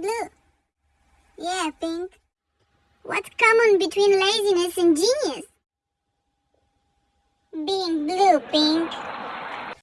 blue. Yeah, Pink. What's common between laziness and genius? Being blue, Pink.